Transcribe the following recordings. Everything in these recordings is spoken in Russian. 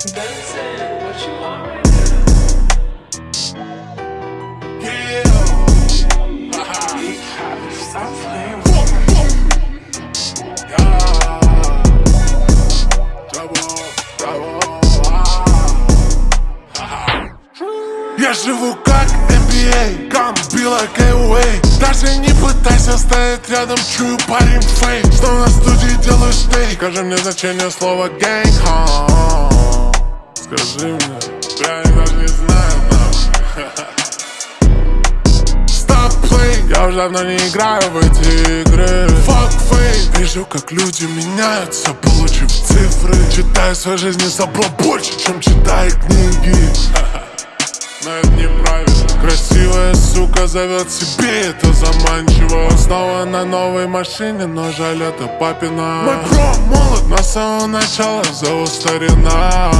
Я живу как NBA, кам била Кэйуэй Даже не пытайся стоять рядом, чую парень фейк. Снова на студии делаю стейк Скажи мне значение слова гэнг. Скажи мне, даже не знаю нахуй. Stop playing, я уже давно не играю в эти игры. Fuck fame, вижу как люди меняются, получив цифры. Читаю свою жизнь и забыл больше, чем читаю книги. Но это неправильно. Красивая сука зовет себе, это заманчиво. Снова на новой машине, но жаль это папина. Мой бро молод, на самого начала зовут старина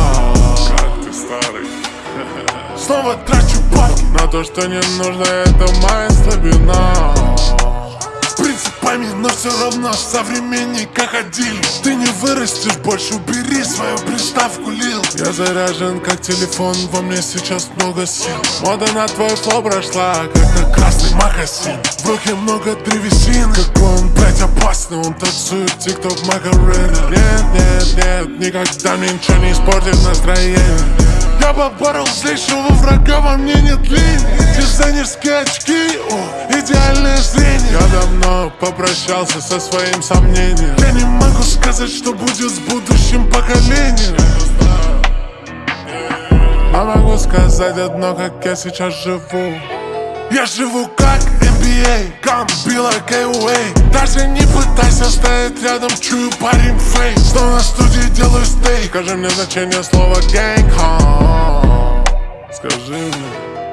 старый. Снова трачу бабки. На то, что не нужно, это моя слабина принципами, но все равно современника ходили. Ты не вырастешь больше, убери свою приставку лил. Я заряжен как телефон, во мне сейчас много сил. Мода на твой флоу прошла, как на красный макасин В руке много древесин, как он, Он танцует тикток Макарена. Нет, нет, нет, никогда мне ничего не испортит настроение. Я поборол злейшего врага, во мне нет линий Дизайнерские очки, о, идеальное зрение. Я давно попрощался со своим сомнением. Я не могу сказать, что будет с будущим поколением. Но могу сказать одно, как я сейчас живу я живу как NBA, Гамбила Кэйуэй Даже не пытайся стоять рядом, чую парень фейк Снова на студии делаю стейк? Скажи мне значение слова гэнг Скажи мне.